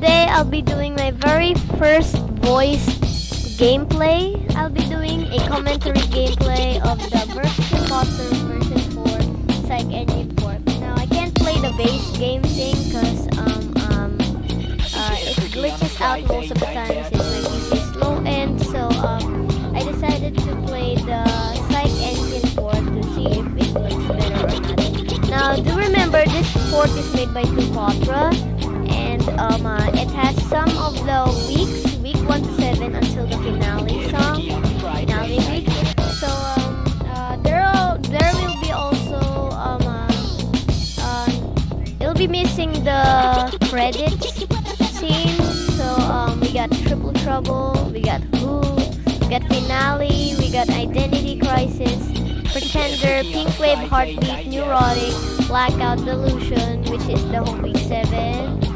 today I'll be doing my very first voice gameplay. I'll be doing a commentary gameplay of the Burst Imposter version 4 Psych Engine 4. Now I can't play the base game thing because um, um, uh, it glitches out most of the time since my PC is slow end. So um, I decided to play the Psych Engine 4 to see if it looks better or not. Now do remember this port is made by Kupatra and um, uh, it has some of the weeks, week 1 to 7 until the finale song, finale week. So um, uh, there, are, there will be also, um, uh, uh, it'll be missing the credits scene. So um, we got Triple Trouble, we got Who, we got Finale, we got Identity Crisis, Pretender, Pink Wave Heartbeat, Neurotic, Blackout Delusion, which is the whole week 7.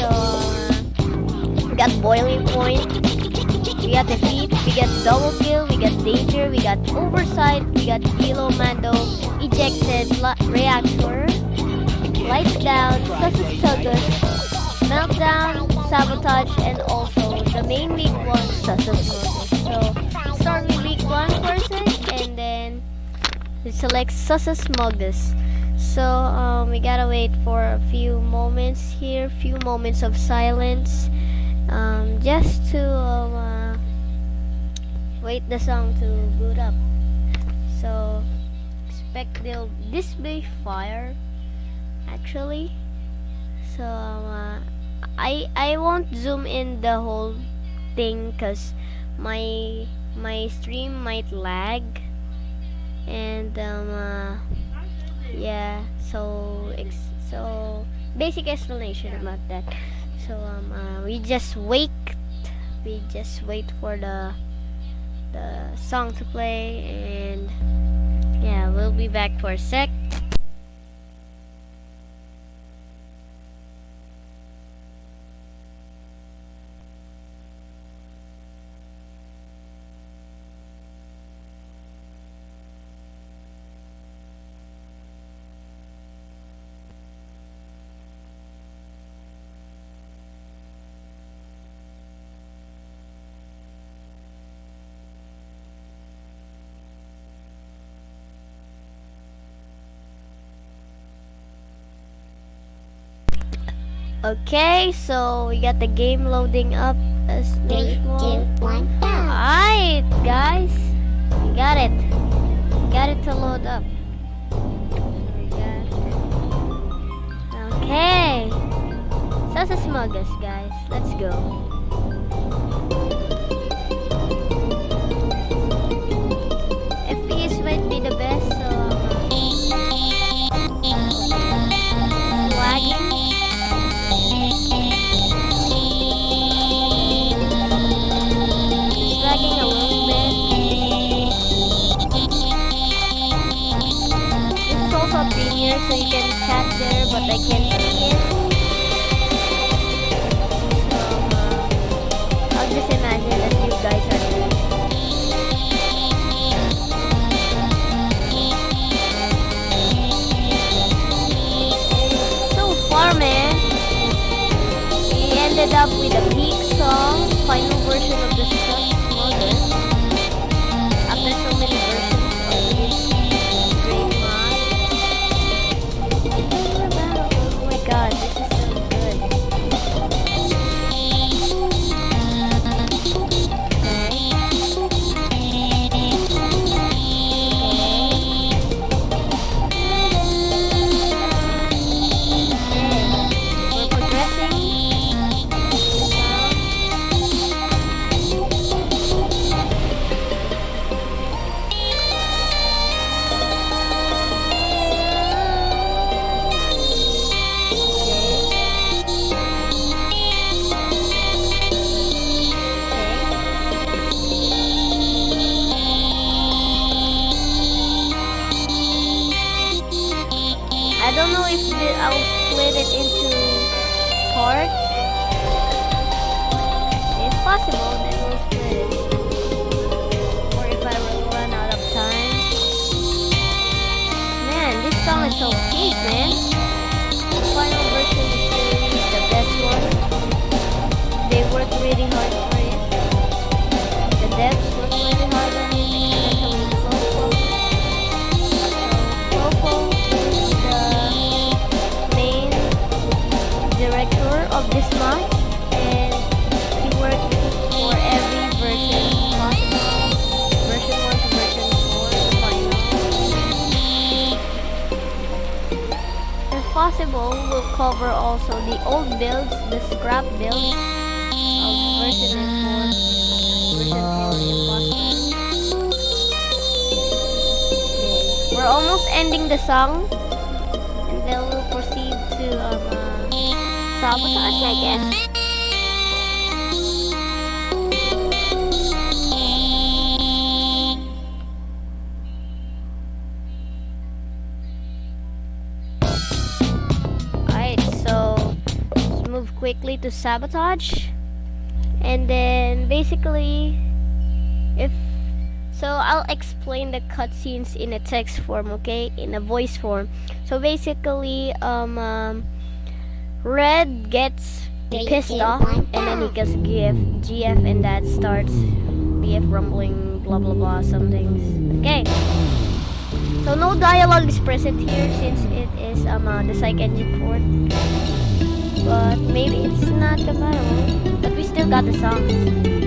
We got Boiling Point, we got Defeat, we got Double Kill, we got Danger, we got Oversight, we got Kilo Mando, Ejected, Reactor, Lights Down, Susus Meltdown, Sabotage, and also the main week one, Susus So, start with week one first, and then select Sussus Moogus so um, we gotta wait for a few moments here few moments of silence um, just to um, uh, wait the song to boot up. So expect they'll display fire actually. So um, uh, I I won't zoom in the whole thing cause my my stream might lag. And um, uh, yeah so so basic explanation about that. So um uh, we just wait we just wait for the the song to play and yeah we'll be back for a sec Okay, so we got the game loading up as usual. Alright, guys. We got it. We got it to load up. Okay. Sasa Smuggles, guys. Let's go. Ended up with a peak song, final version of the song, sabotage. And then basically if so I'll explain the cutscenes in a text form, okay? In a voice form. So basically um, um Red gets Three, pissed two, off one, and then he gets GF GF and that starts BF rumbling blah blah blah some things. Okay. So no dialogue is present here since it is um uh, the psych engine port. But maybe it's not the compatible. But we still got the songs.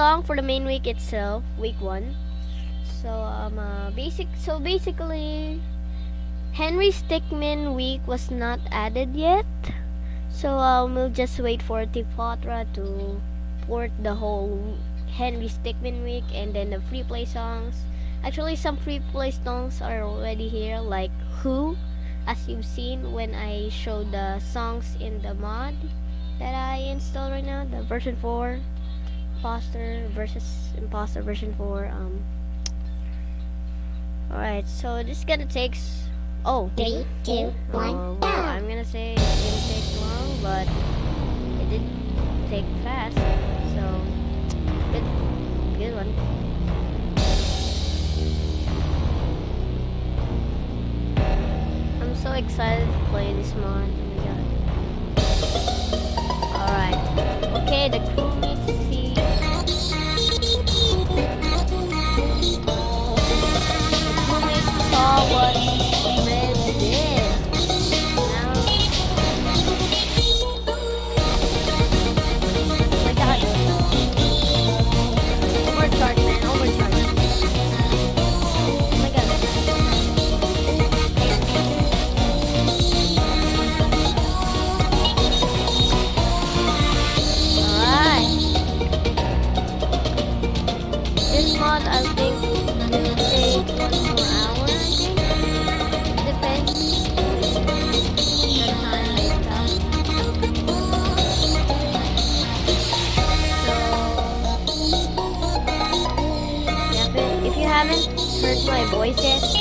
Song for the main week itself, week one. So um uh, basic so basically Henry Stickmin week was not added yet. So um, we'll just wait for Tipatra to port the whole Henry Stickmin week and then the free play songs. Actually some free play songs are already here like Who as you've seen when I showed the songs in the mod that I installed right now, the version 4 imposter versus imposter version 4 um Alright, so this is gonna take s- oh Three, two, one, Oh, go. well, I'm gonna say it didn't take long, but it did take fast. So good, good one. I'm so excited to play this mod. Oh. Alright. Okay, the crew what my voice yet,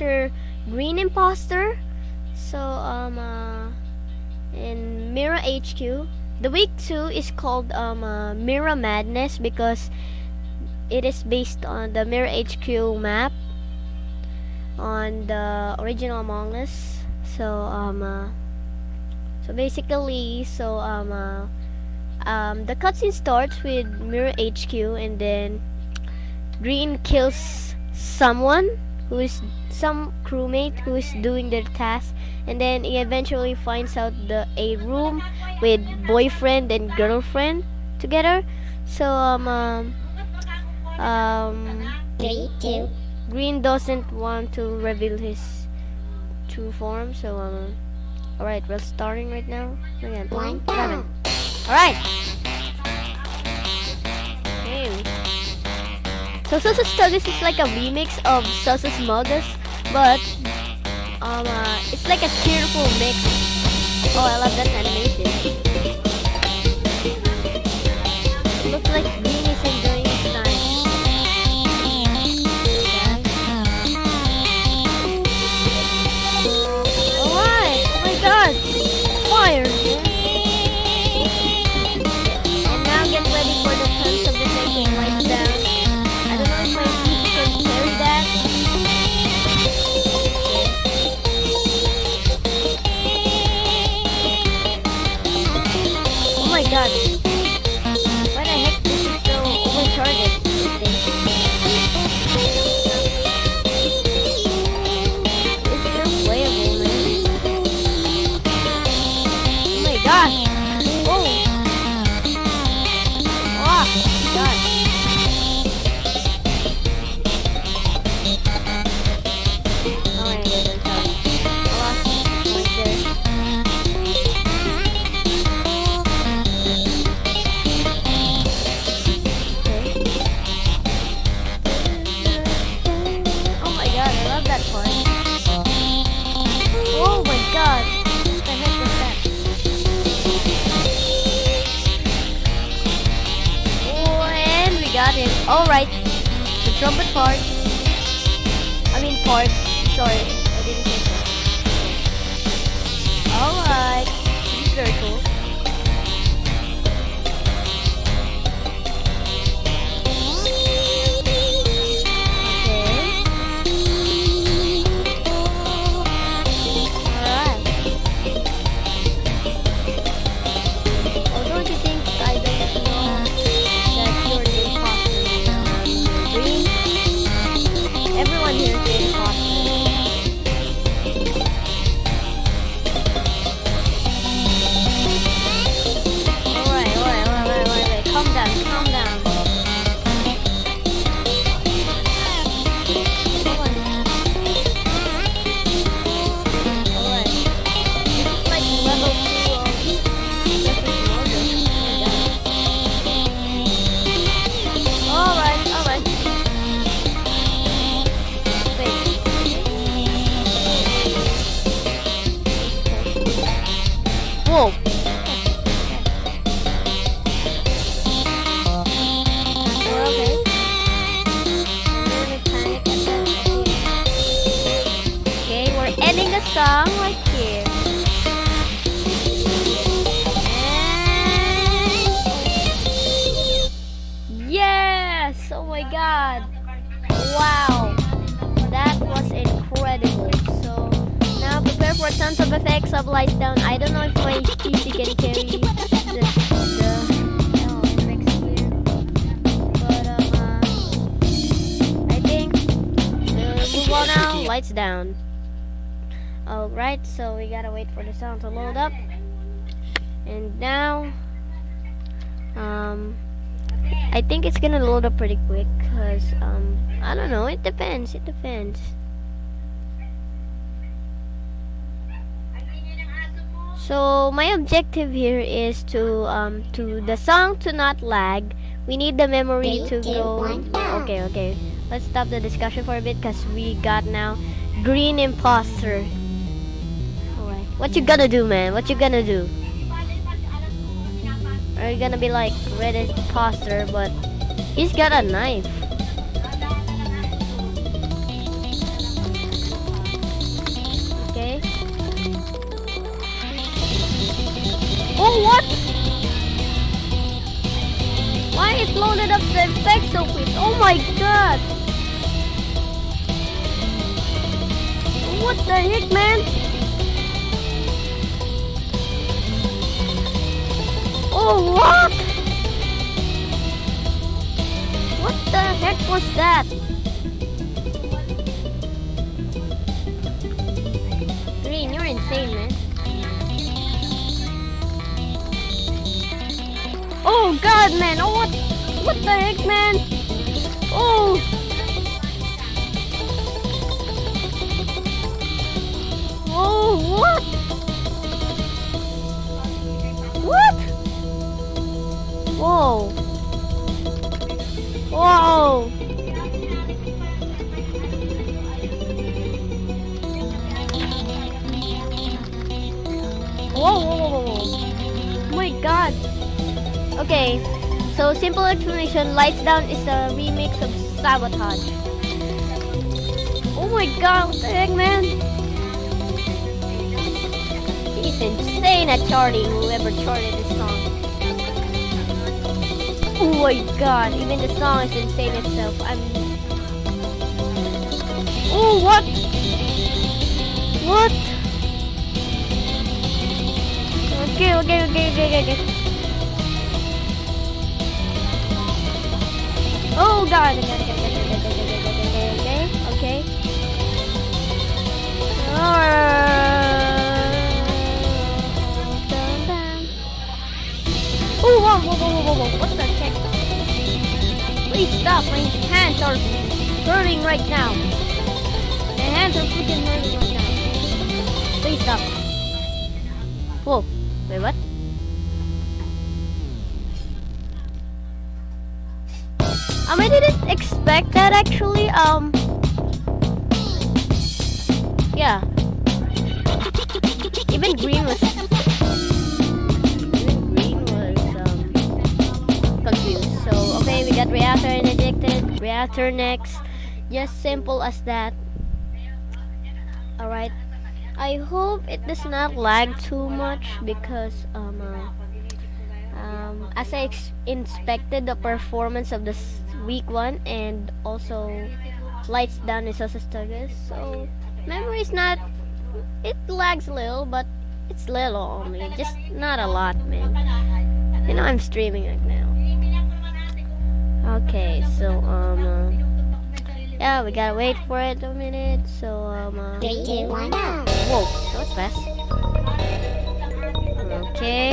Green Imposter. So um uh, in Mira HQ. The week two is called um, uh, Mira Madness because it is based on the Mira HQ map on the original Among Us. So um, uh, so basically, so um, uh, um, the cutscene starts with Mira HQ, and then Green kills someone who is some crewmate who is doing their task, and then he eventually finds out the a room with boyfriend and girlfriend together. So um, um, um Three, two, Green doesn't want to reveal his true form, so um, all right, we're starting right now. Again, one. All right. So Sussus Toogus is like a remix of Sussus Moogus, but um, uh, it's like a cheerful mix. Oh, I love that animation. It Looks like Boom! Tons of effects of lights down. I don't know if my PC can carry the, the. But um, uh, I think move on now. Lights down. Alright, so we gotta wait for the sound to load up. And now, um, I think it's gonna load up pretty quick because um, I don't know. It depends. It depends. So my objective here is to um to the song to not lag. We need the memory to go. Okay, okay. Let's stop the discussion for a bit because we got now green imposter. Alright. What you gonna do, man? What you gonna do? Are you gonna be like red imposter, but he's got a knife. Oh, what? Why it loaded up the effects so quick? Oh my god! What the heck, man? Oh, what? What the heck was that? Green, you're insane, man. Oh god, man. Oh, what? What the heck, man? Oh. Oh, what? What? So simple explanation, Lights Down is a remix of Sabotage. Oh my god, what the heck, man? He's insane at charting, whoever charted this song. Oh my god, even the song is insane itself. I'm... Oh, what? What? Okay, okay, okay, okay, okay. Oh god, okay. okay. Oh, whoa, whoa, whoa, whoa, whoa, what the heck? Please stop, my hands are hurting right now. My hands are freaking hurting right now. Please stop. Expect that actually. Um, yeah. Even green was. Even green was um confused. So okay, we got reactor interjected. Reactor next. Just simple as that. All right. I hope it does not lag too much because um. Uh, um, as I inspected the performance of this week one and also lights down is also staggered so memory is not it lags a little but it's little only just not a lot man. You know I'm streaming right now. Okay so um uh, yeah we gotta wait for it a minute so um uh, whoa that was fast. Okay.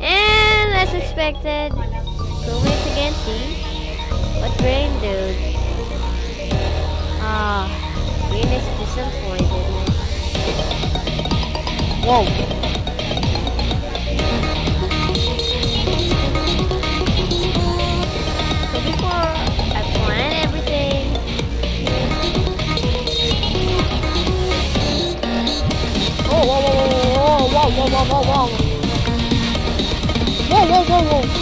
And as expected two minutes again see some point, didn't I? Oh, whoa. whoa, whoa, whoa, whoa. Whoa, whoa, whoa, whoa.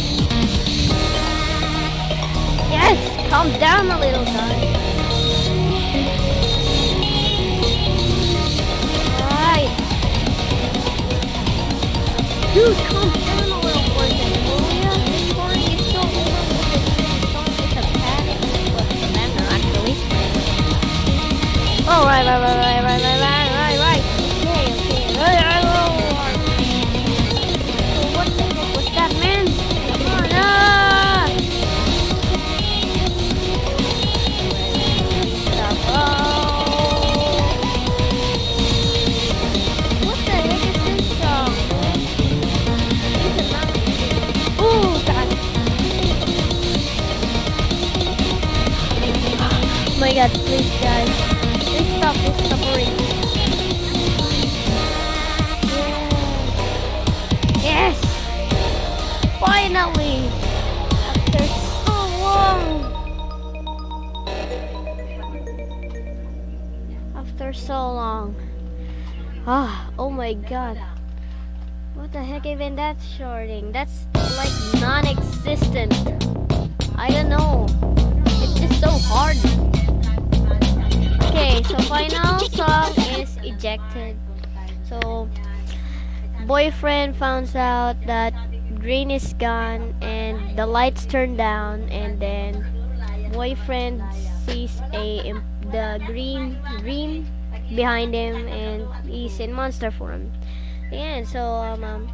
calm down a little, guys. Alright. Dude, calm down a little for a second, will ya? This story is so overloaded. Not just a panic. Well, a actually. Oh, right, right, right, right, right, right, my god. What the heck even that's shorting? That's like non-existent. I don't know. It's just so hard. Okay, so final song is ejected. So boyfriend finds out that green is gone and the lights turn down and then boyfriend sees a the green green behind him and he's in monster form. Yeah, so um, um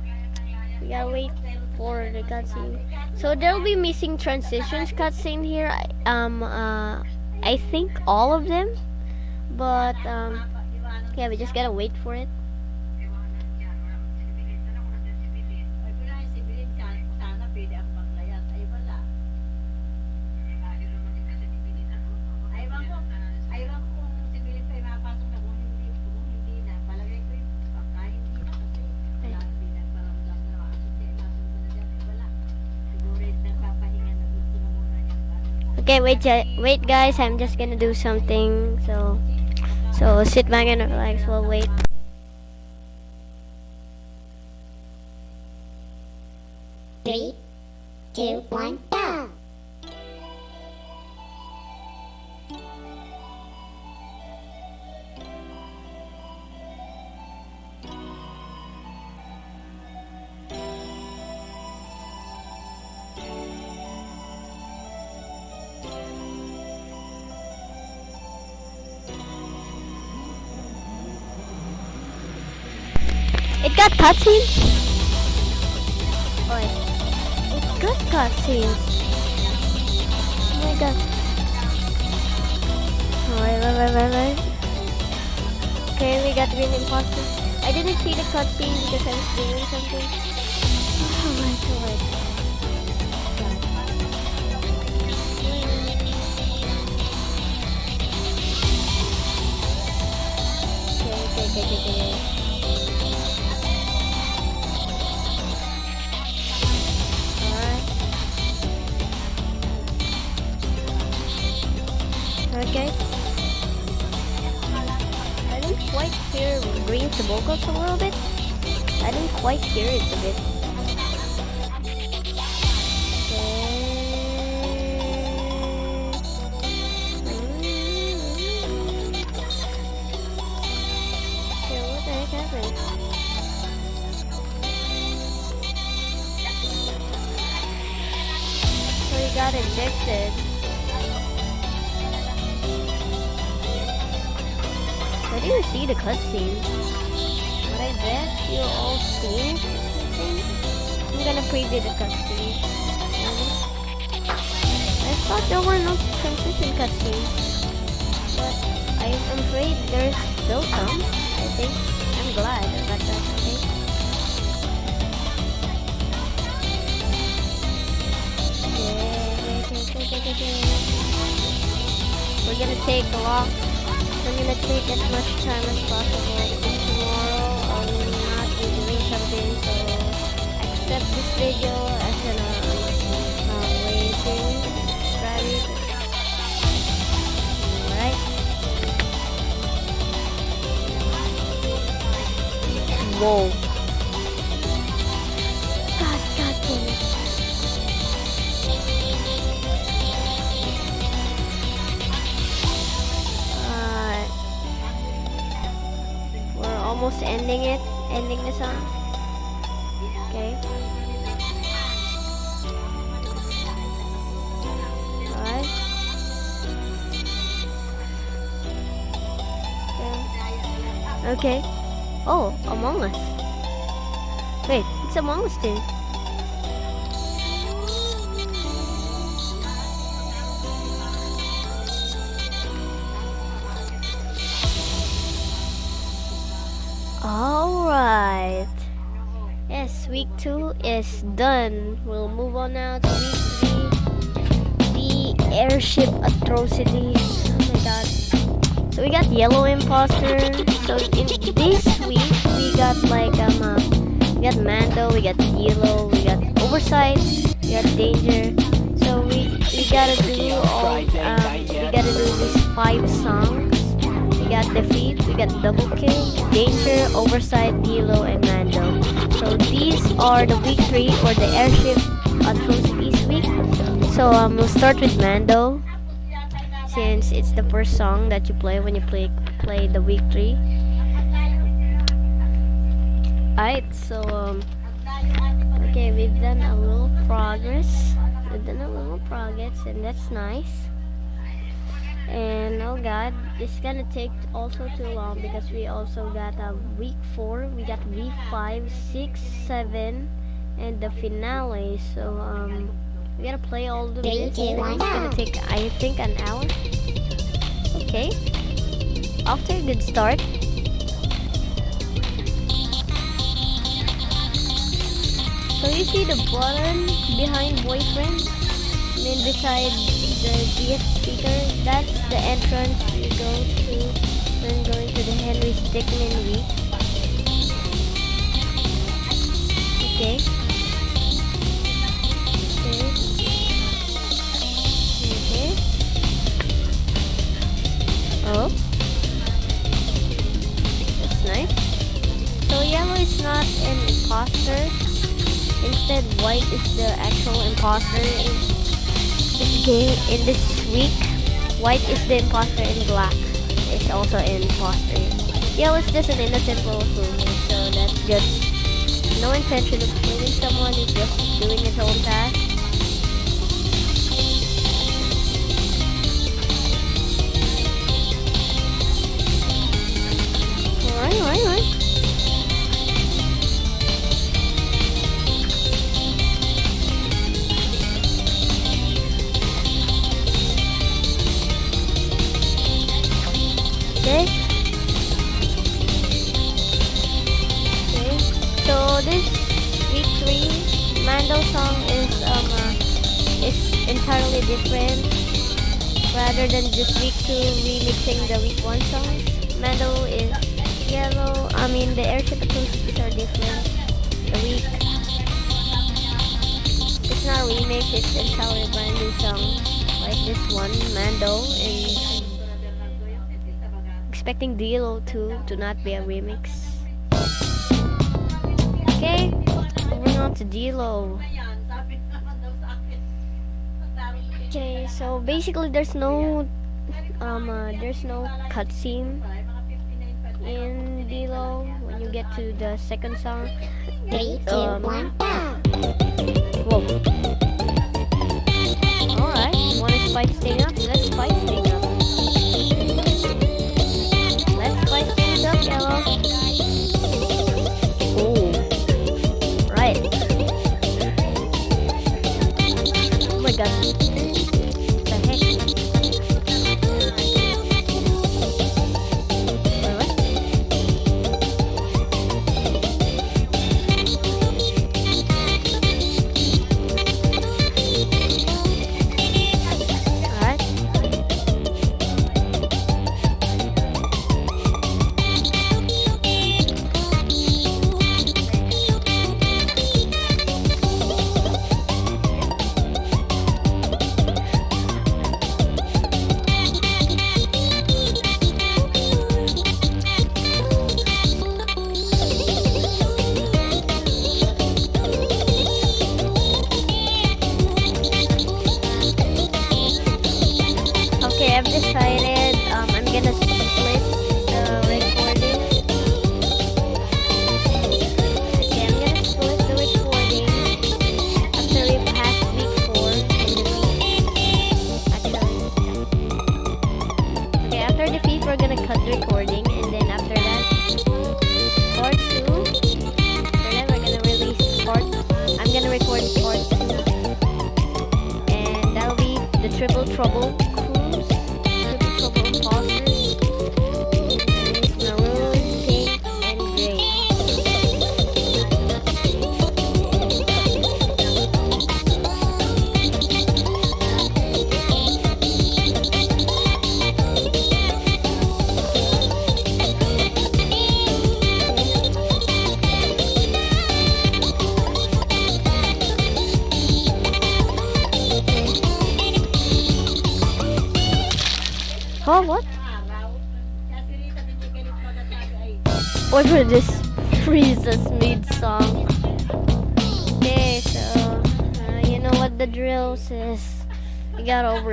we gotta wait for the cutscene. So there'll be missing transitions cutscene here. I- Um uh I think all of them. But um yeah, we just gotta wait for it. Okay, wait, wait, guys. I'm just gonna do something. So, so sit back and relax. We'll wait. Three, two, one, go! Got cutscenes. Wait, it got cutscenes. Oh my god. Wait, wait, wait, wait. Okay, we got Green Imposter. I didn't see the cutscene because I was doing something. Oh my god. Okay, okay, okay, okay. Okay. I didn't quite hear Green's vocals a little bit. I didn't quite hear it a bit. Okay. Oh, Among Us. Wait, it's Among Us too. Alright. Yes, week two is done. We'll move on now to week three. The airship atrocities. So we got yellow imposter. So in this week we got like um uh, we got Mando, we got yellow, we got oversight, we got danger. So we we gotta do all um we gotta do these five songs. We got defeat, we got double kill, danger, oversight, yellow, and Mando. So these are the week three or the airship atrocities week. So um we'll start with Mando since it's the first song that you play when you play play the week three. Alright, so um okay we've done a little progress. We've done a little progress and that's nice. And oh god, is gonna take also too long because we also got a week four, we got week five, six, seven, and the finale. So um we gotta play all the Three, two, one, It's gonna take I think an hour. Okay. After a good start. So you see the button behind boyfriend? I mean beside the DS speaker, that's the entrance you go to when going to the Henry Stickmin week. Okay. Oh. That's nice. So yellow is not an imposter. Instead, white is the actual imposter in this game. In this week, white is the imposter in black. Is also an imposter. Yellow is just an innocent little fool, so that's good. No intention of killing someone. He's just doing his own task. Okay. Okay. So this week three Mando song is um uh, is entirely different. Rather than just week two remixing the week one songs, Mando is yellow. I mean the airship acoustics are different. The week it's not a remix. It's entirely a brand new song like this one Mando and expecting Dlow 2 to not be a remix. Okay, moving on to ko Okay, so basically there's no um uh, there's no cutscene When you get to the second song. Three, two, Um, one, go. Whoa. Alright, things up? Let's up. Let's up, yellow. Ooh. Right. Oh my god.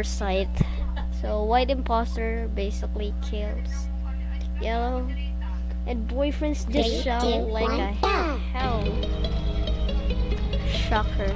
Oversight. So white imposter basically kills yellow, and boyfriends just shout like a hell. Shocker.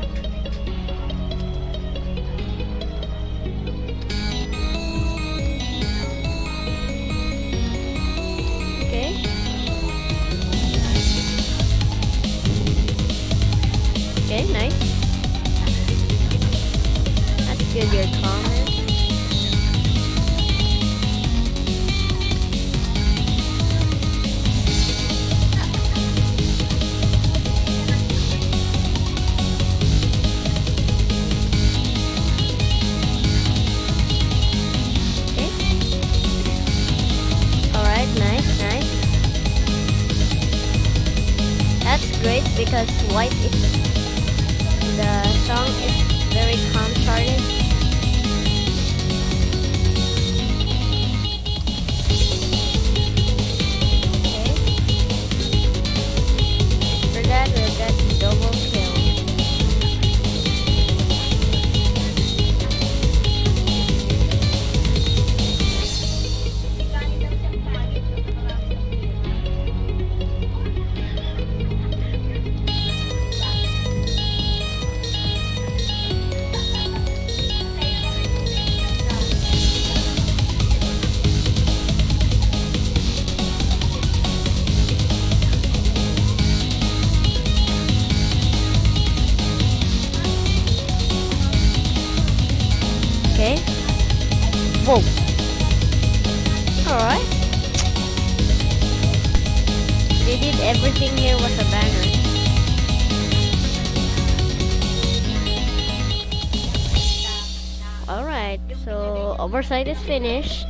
Oversight is finished.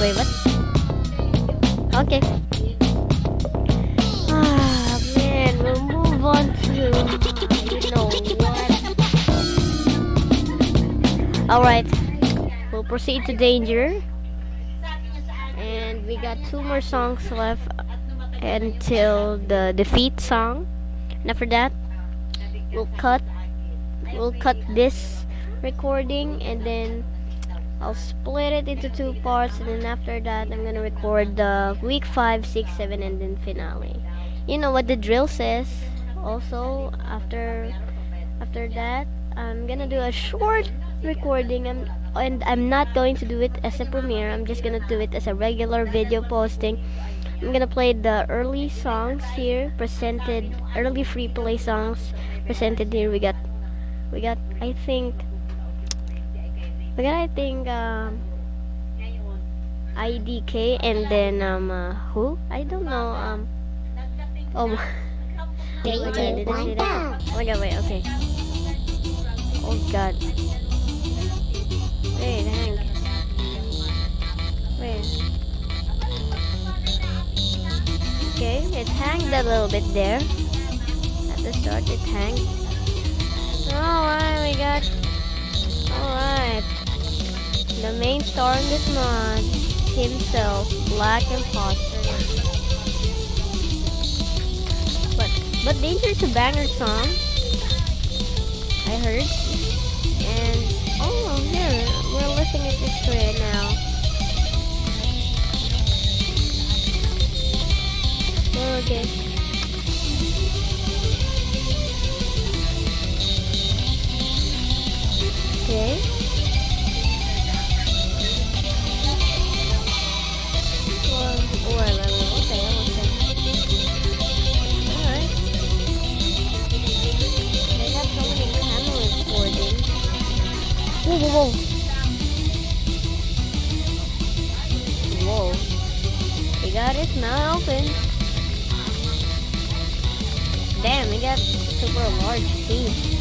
Wait, what? Okay. Ah, man, we'll move on to? Alright, we'll proceed to danger. And we got two more songs left until the defeat song. And after that, we'll cut we'll cut this recording and then I'll split it into two parts and then after that I'm gonna record the week five, six, seven and then finale. You know what the drill says. Also after after that I'm gonna do a short recording I'm, and I'm not going to do it as a premiere. I'm just gonna do it as a regular video posting. I'm gonna play the early songs here presented early free play songs presented here. We got we got I think got I think um IDK and then um uh, who? I don't know um oh Three, my god, did I see that? Oh god, wait, okay. Oh god. Wait, Hank. Wait. Okay, it hanged a little bit there. At the start, it hanged. Alright, we got. Alright. The main star in this mod, himself, Black Imposter. But but Danger's a banger song. I heard. And oh here, we're listening to this right now. Oh, okay. Okay. Whoa, whoa, whoa. We got it now open. Damn, we got super large teeth.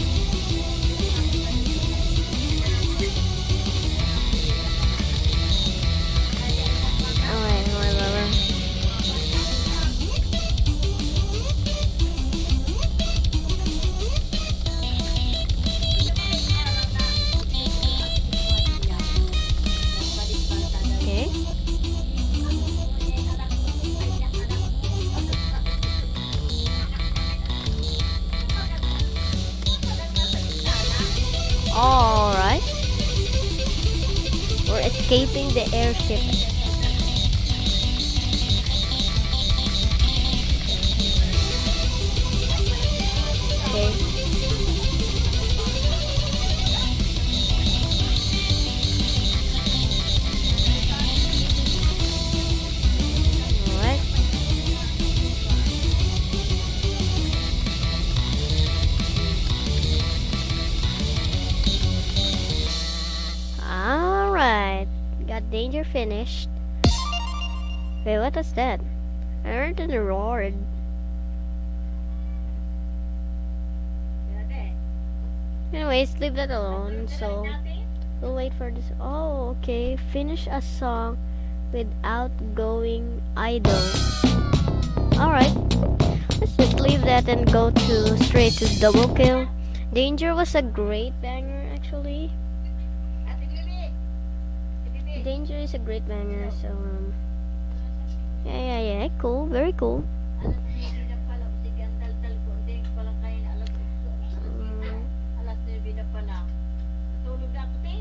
I heard a roar. Anyways, leave that alone. So we'll wait for this. Oh, okay. Finish a song without going idle. Alright. Let's just leave that and go to straight to double kill. Danger was a great banger actually. Danger is a great banger, so um Yeah yeah yeah, cool, very cool. Alas 9 na pala. Tulog na ako, te.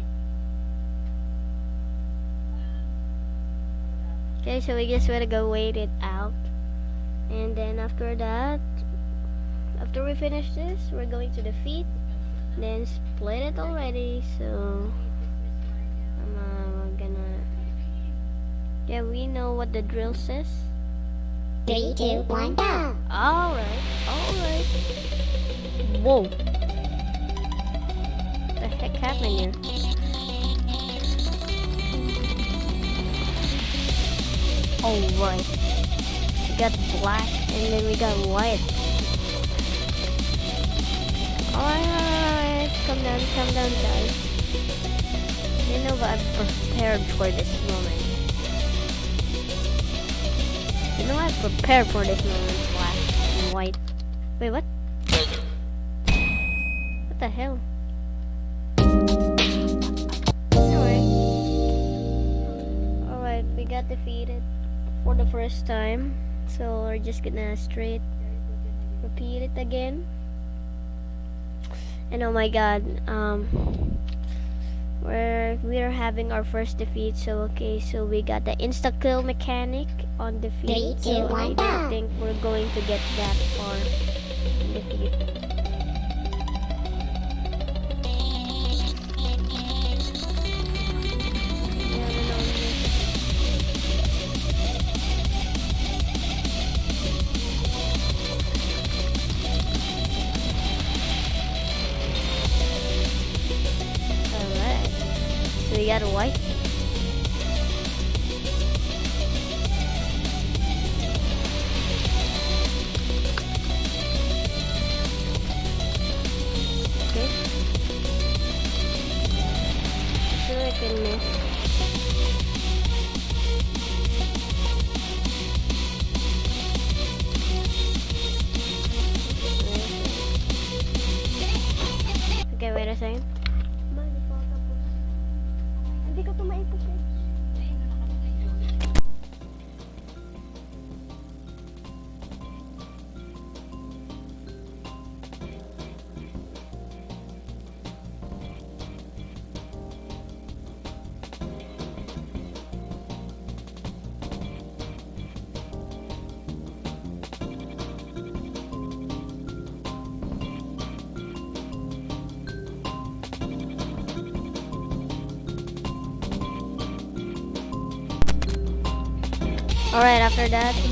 Okay, so we just gotta go wait it out. And then after that, after we finish this, we're going to defeat. Then split it already, so. Yeah, we know what the drill says. Three, two, one, go! Alright, alright. Whoa. What the heck happened here? Alright. We got black and then we got white. Alright, alright. Calm down, come down, guys. You know what? I'm prepared for this You know I've prepared for this moment, black and white. Wait, what? What the hell? Anyway. Alright, we got defeated for the first time. So we're just gonna straight repeat it again. And oh my god, um we're we're having our first defeat, so okay, so we got the insta kill mechanic on defeat. Three, two, so I one, don't think we're going to get that far in defeat. Yeah, no, no, no. Alright. So we got a white. After that,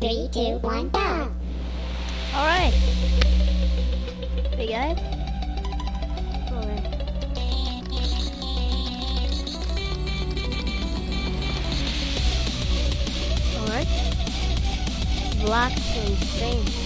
Three, two, one, go! Alright. We got it? Alright. Black insane.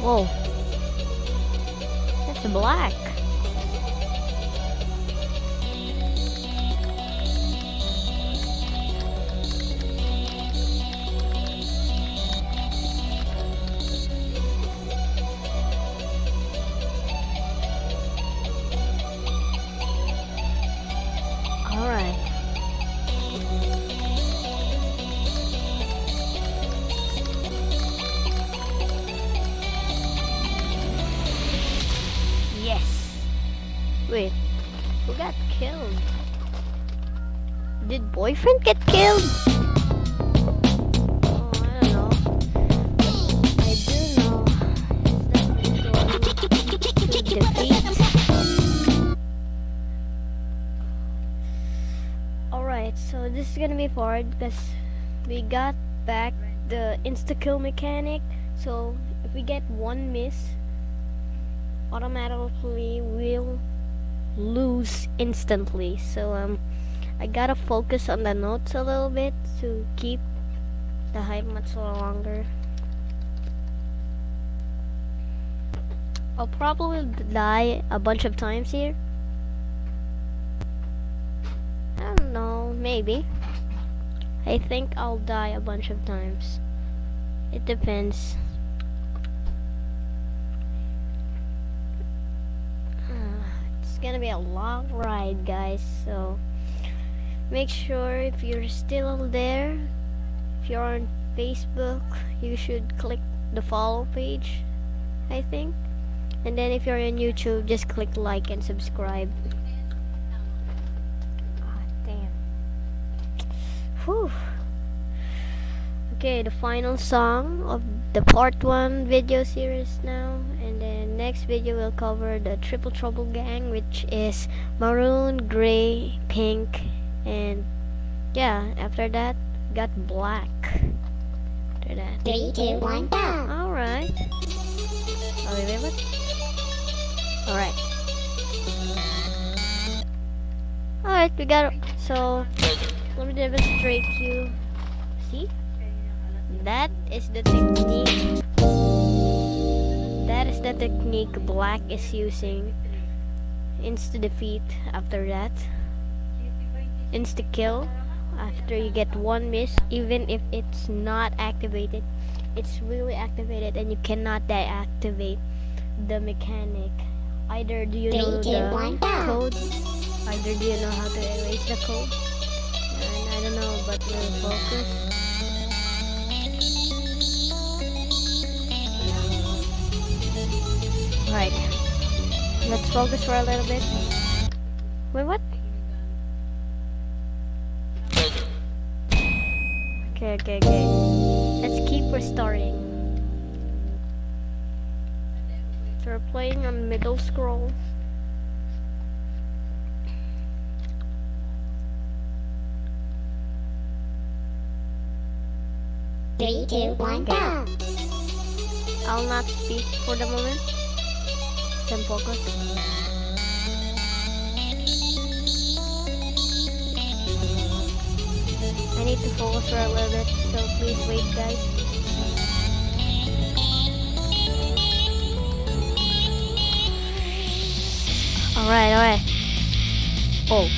Whoa. That's black. Because we got back the insta kill mechanic. So if we get one miss, automatically we'll lose instantly. So um, I gotta focus on the notes a little bit to keep the hype much longer. I'll probably die a bunch of times here. I don't know, maybe. I think I'll die a bunch of times. It depends. Uh, it's gonna be a long ride, guys, so make sure if you're still there, if you're on Facebook, you should click the follow page, I think. And then if you're on YouTube, just click like and subscribe. Ah, damn. Whew. Okay, the final song of the part 1 video series now. And then next video will cover the Triple Trouble Gang, which is maroon, gray, pink, and yeah, after that, got black. After that. Three, two, one, go. Alright. Oh, what? Alright. Alright, we got it. So, let me demonstrate you. See? That is the technique. That is the technique Black is using. Insta defeat after that. Insta kill after you get one miss, even if it's not activated. It's really activated and you cannot deactivate the mechanic. Either do you know two, the one, code, either do you know how to erase the code. But focus. Right. Let's focus for a little bit. Wait, what? Okay, okay, okay. Let's keep restarting. So we're playing on middle scroll. Three, two, one, go. I'll not speak for the moment. Focus. I need to focus for a little bit, so please wait guys. Alright, alright. Oh.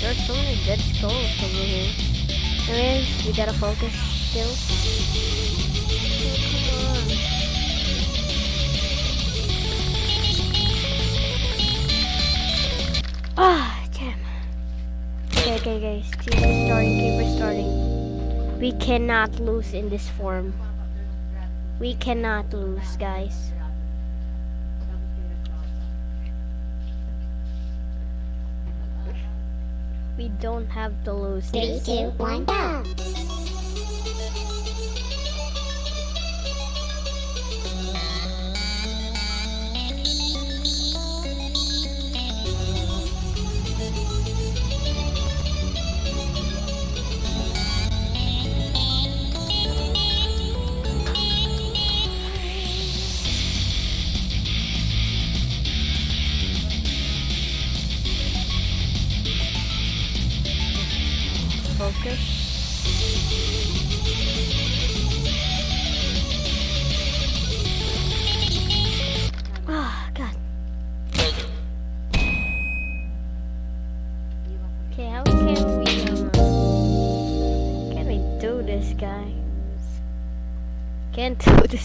There's so many dead skulls over here. Anyways, we gotta focus still. Oh. Ah, damn. Okay, okay, guys. Keep restarting, keep restarting. We cannot lose in this form. We cannot lose, guys. We don't have to lose Three, two, one, go.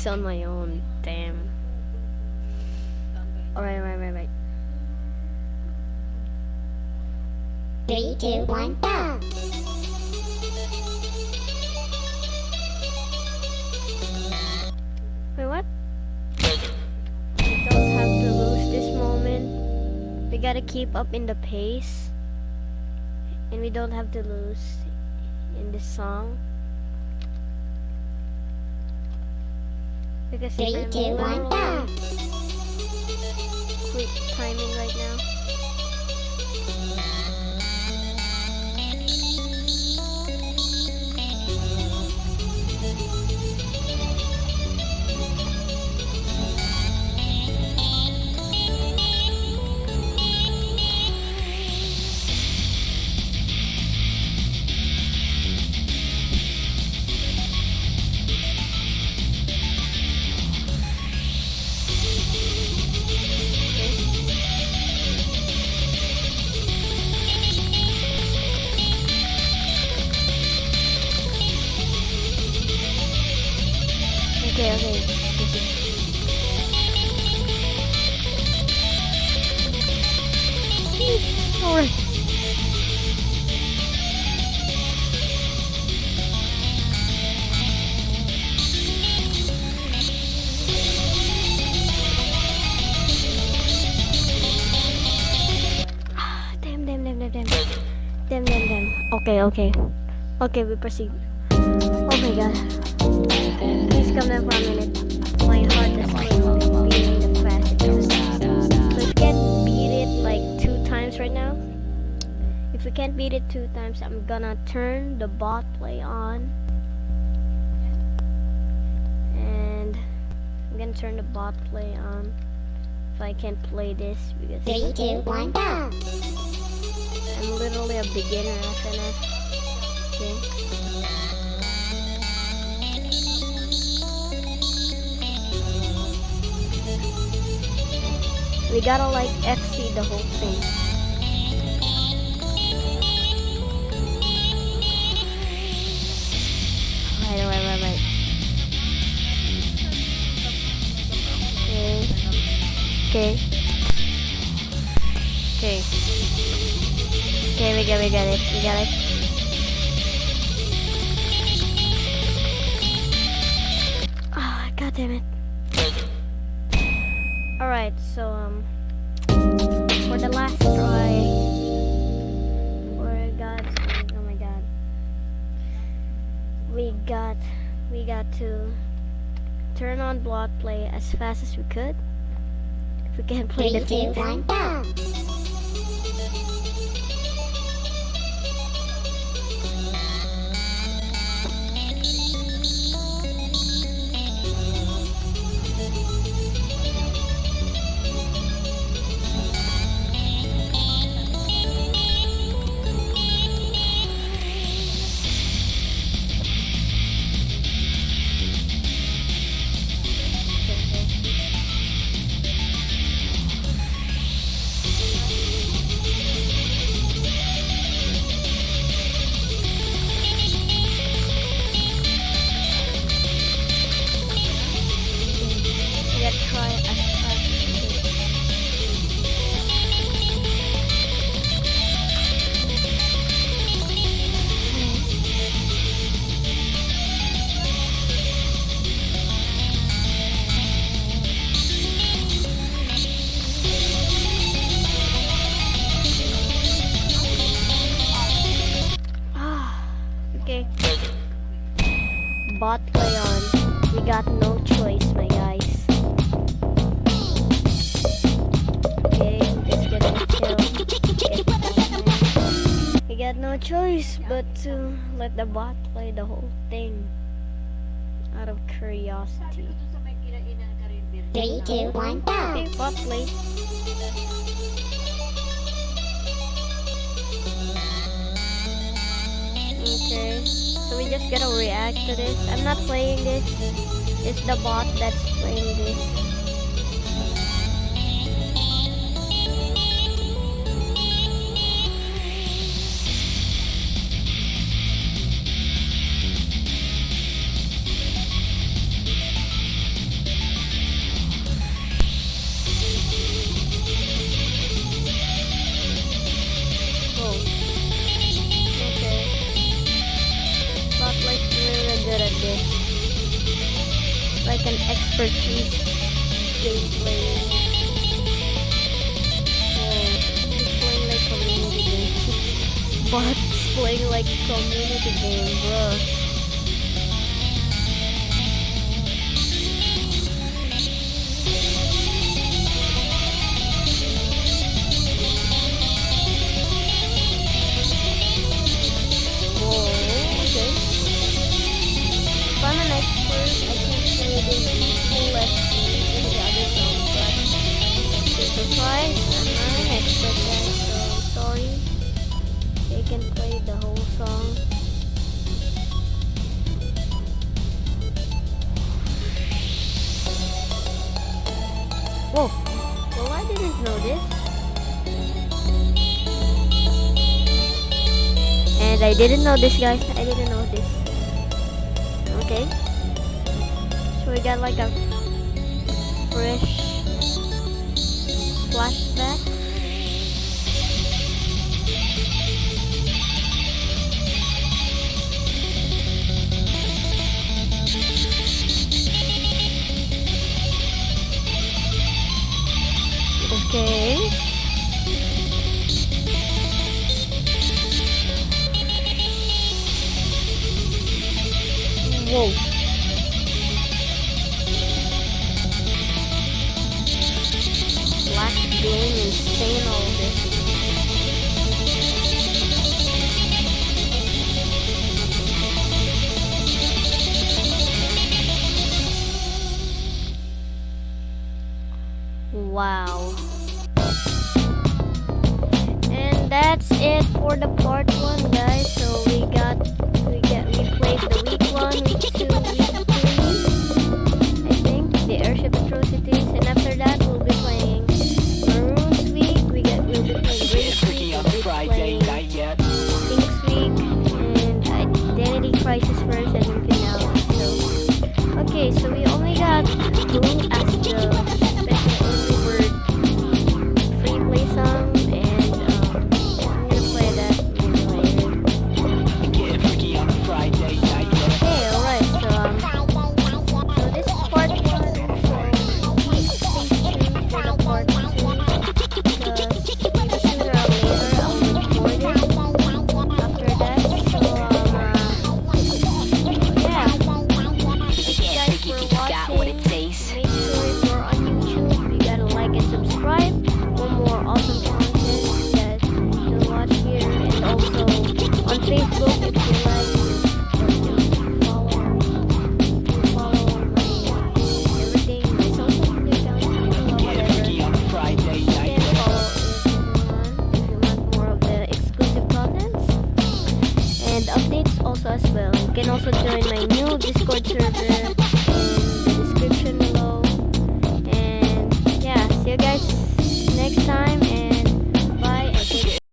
This on my own, damn. Alright, right, right, right. Three, two, one, go. Wait, what? We don't have to lose this moment. We gotta keep up in the pace. and we don't have to lose in this song. Because Three, two, one, go. quick timing right now. Okay, we proceed. Oh my god. Please come down for a minute. My heart is beating the fastest. So if we can't beat it like two times right now, if we can't beat it two times, I'm gonna turn the bot play on. And I'm gonna turn the bot play on if I can play this because Three, two, one, go. I'm literally a beginner at FNF. We gotta like FC the whole thing. Right, right, right, right. Okay. Okay. Okay. Okay, we got, we got it, we got it. Damn it. Alright, so, um, for the last try, for God's sake, oh my god, we got, we got to turn on block play as fast as we could. If we can play Three, the two, things. one, but to let the bot play the whole thing. Out of curiosity. Sabi ko dun sa may kinainan ka rin, Three, two, one, go. Okay, bot play. Okay, so we just gotta react to this. I'm not playing this. It's the bot that's playing this. didn't know this, guys. I didn't know this. Okay. So we got like a fresh flashback.